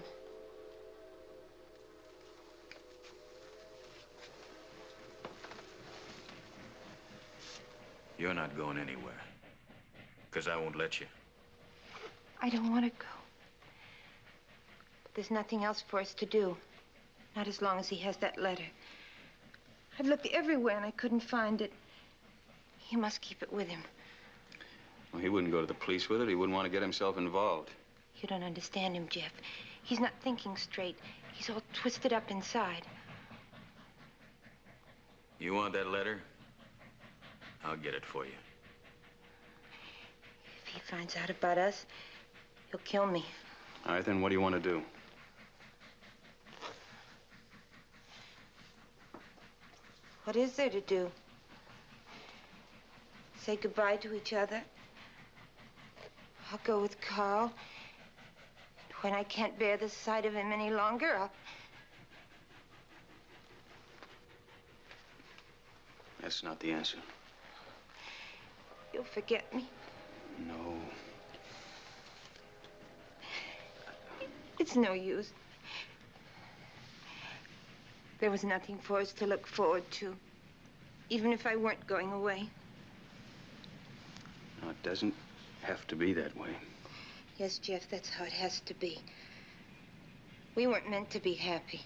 You're not going anywhere. Because I won't let you. I don't want to go. But there's nothing else for us to do. Not as long as he has that letter. I've looked everywhere and I couldn't find it. He must keep it with him. Well, he wouldn't go to the police with it. He wouldn't want to get himself involved. You don't understand him, Jeff. He's not thinking straight. He's all twisted up inside. You want that letter? I'll get it for you. If he finds out about us, he'll kill me. All right, then what do you want to do? What is there to do? Say goodbye to each other? I'll go with Carl. When I can't bear the sight of him any longer, I'll. That's not the answer. You'll forget me. No. It's no use. There was nothing for us to look forward to, even if I weren't going away. No, it doesn't have to be that way. Yes, Jeff, that's how it has to be. We weren't meant to be happy.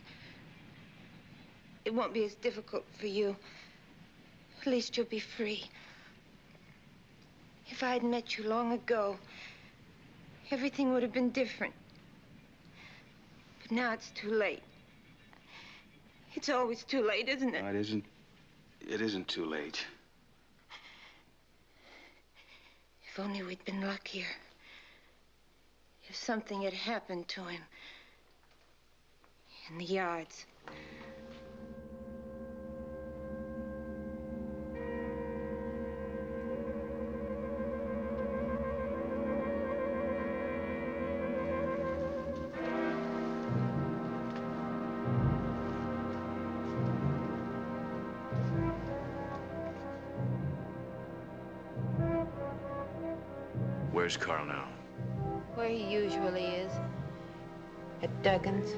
It won't be as difficult for you. At least you'll be free. If I had met you long ago, everything would have been different. But now it's too late. It's always too late, isn't it? No, it isn't. It isn't too late. If only we'd been luckier. If something had happened to him. In the yards. Where's Carl now? Where he usually is. At Duggan's.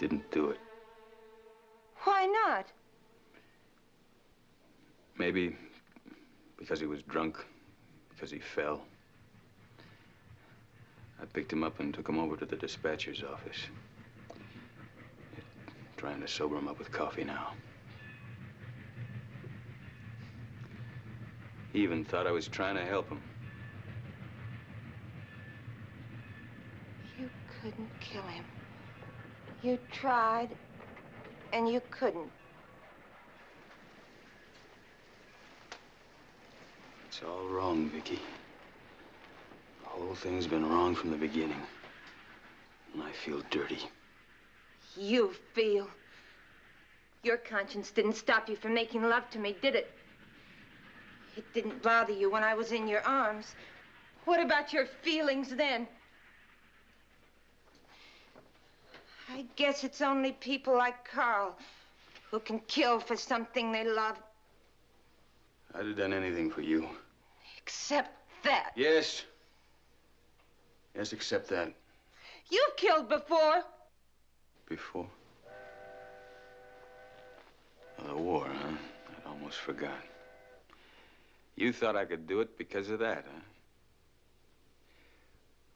Didn't do it. Why not? Maybe because he was drunk, because he fell. I picked him up and took him over to the dispatcher's office. Trying to sober him up with coffee now. He even thought I was trying to help him. You couldn't kill him. You tried, and you couldn't. It's all wrong, Vicky. The whole thing's been wrong from the beginning. And I feel dirty. You feel. Your conscience didn't stop you from making love to me, did it? It didn't bother you when I was in your arms. What about your feelings then? I guess it's only people like Carl who can kill for something they love, I'd have done anything for you. except that. Yes. Yes, except that. You've killed before. Before? Oh, the war, huh? I'd almost forgot. You thought I could do it because of that, huh?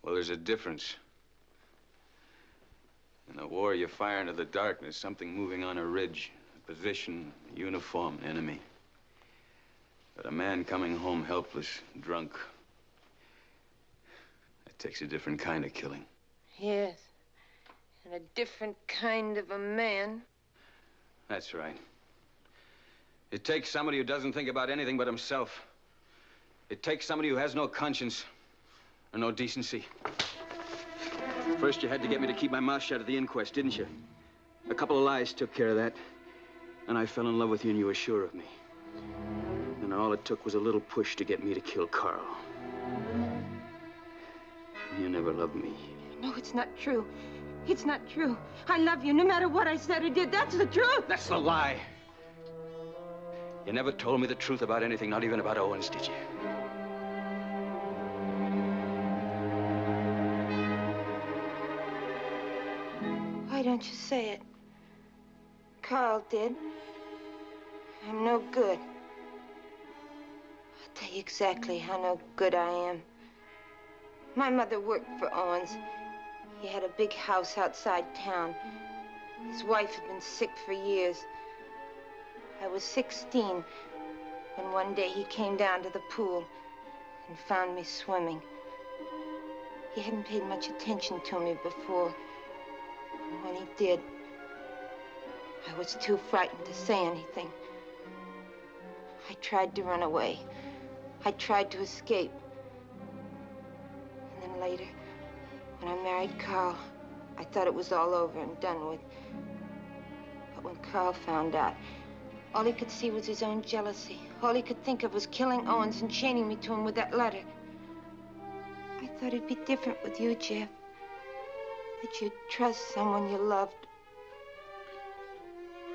Well, there's a difference. In the war, you fire into the darkness, something moving on a ridge, a position, a uniform, an enemy. But a man coming home helpless, drunk, that takes a different kind of killing. Yes. And a different kind of a man. That's right. It takes somebody who doesn't think about anything but himself. It takes somebody who has no conscience or no decency. First, you had to get me to keep my mouth shut at the inquest, didn't you? A couple of lies took care of that. And I fell in love with you, and you were sure of me. And all it took was a little push to get me to kill Carl. You never loved me. No, it's not true. It's not true. I love you no matter what I said or did. That's the truth. That's the lie. You never told me the truth about anything, not even about Owens, did you? Don't you say it? Carl did. I'm no good. I'll tell you exactly how no good I am. My mother worked for Owens. He had a big house outside town. His wife had been sick for years. I was 16 when one day he came down to the pool and found me swimming. He hadn't paid much attention to me before. And when he did, I was too frightened to say anything. I tried to run away. I tried to escape. And then later, when I married Carl, I thought it was all over and done with. But when Carl found out, all he could see was his own jealousy. All he could think of was killing Owens and chaining me to him with that letter. I thought it'd be different with you, Jeff. That you'd trust someone you loved.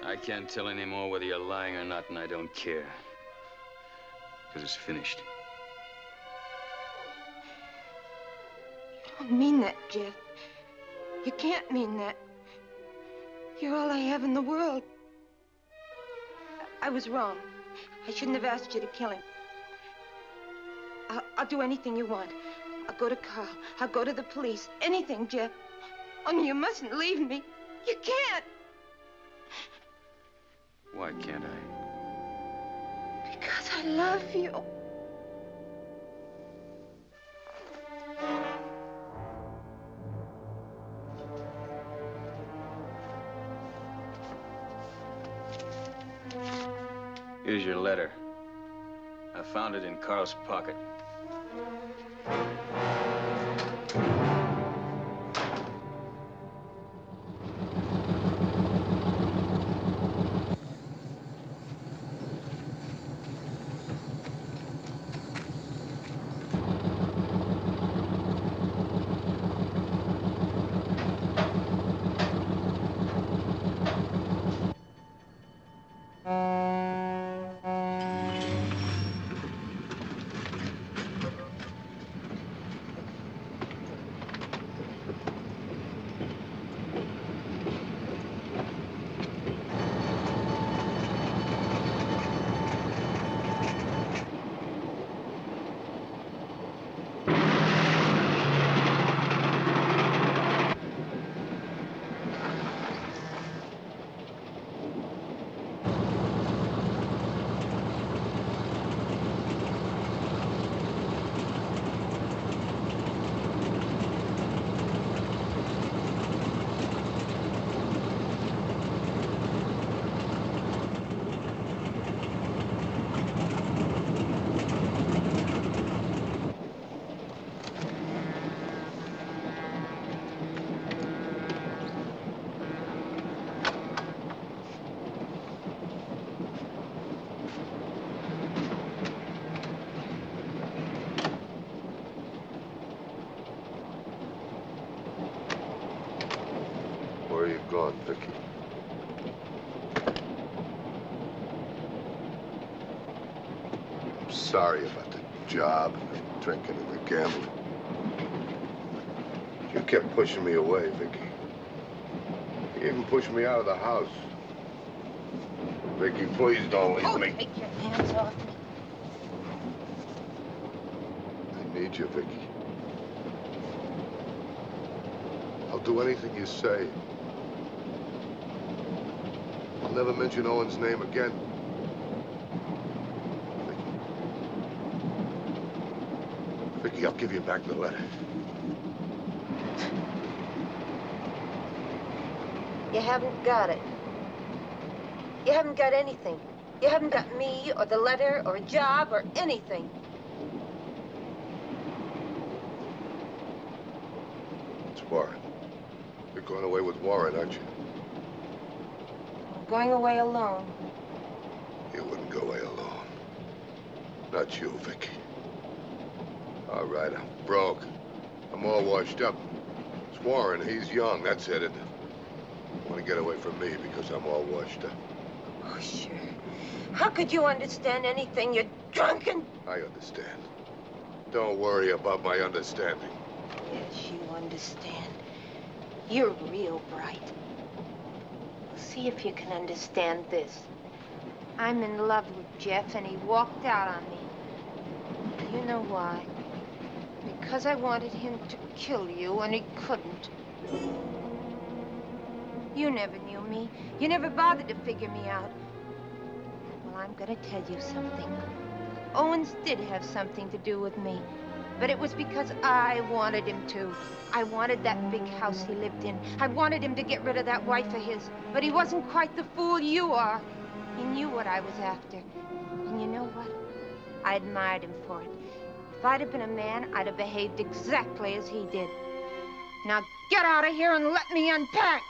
I can't tell anymore whether you're lying or not, and I don't care. Because it's finished. You don't mean that, Jeff. You can't mean that. You're all I have in the world. I, I was wrong. I shouldn't have asked you to kill him. I'll, I'll do anything you want. I'll go to Carl. I'll go to the police. Anything, Jeff. Only you mustn't leave me. You can't. Why can't I? Because I love you. Here's your letter. I found it in Carl's pocket. Job and the drinking and the gambling. You kept pushing me away, Vicky. You even pushed me out of the house. Vicky, please don't leave Oh, me. take your hands off me. I need you, Vicky. I'll do anything you say. I'll never mention Owens' name again. Vicky. Vicky, I'll give you back the letter. You haven't got it. You haven't got anything. You haven't got me or the letter or a job or anything. It's Warren. You're going away with Warren, aren't you? I'm going away alone. You wouldn't go away alone. Not you, Vicky. All right, I'm broke. I'm all washed up. It's Warren. He's young. That's it. And want to get away from me because I'm all washed up. Oh, sure. How could you understand anything, You're drunken? I understand. Don't worry about my understanding. Yes, you understand. You're real bright. See if you can understand this. I'm in love with Jeff, and he walked out on me. You know why? Because I wanted him to kill you, and he couldn't. You never knew me. You never bothered to figure me out. Well, I'm gonna tell you something. Owens did have something to do with me. But it was because I wanted him to. I wanted that big house he lived in. I wanted him to get rid of that wife of his. But he wasn't quite the fool you are. He knew what I was after. And you know what? I admired him for it. If I'd have been a man, I'd have behaved exactly as he did. Now get out of here and let me unpack!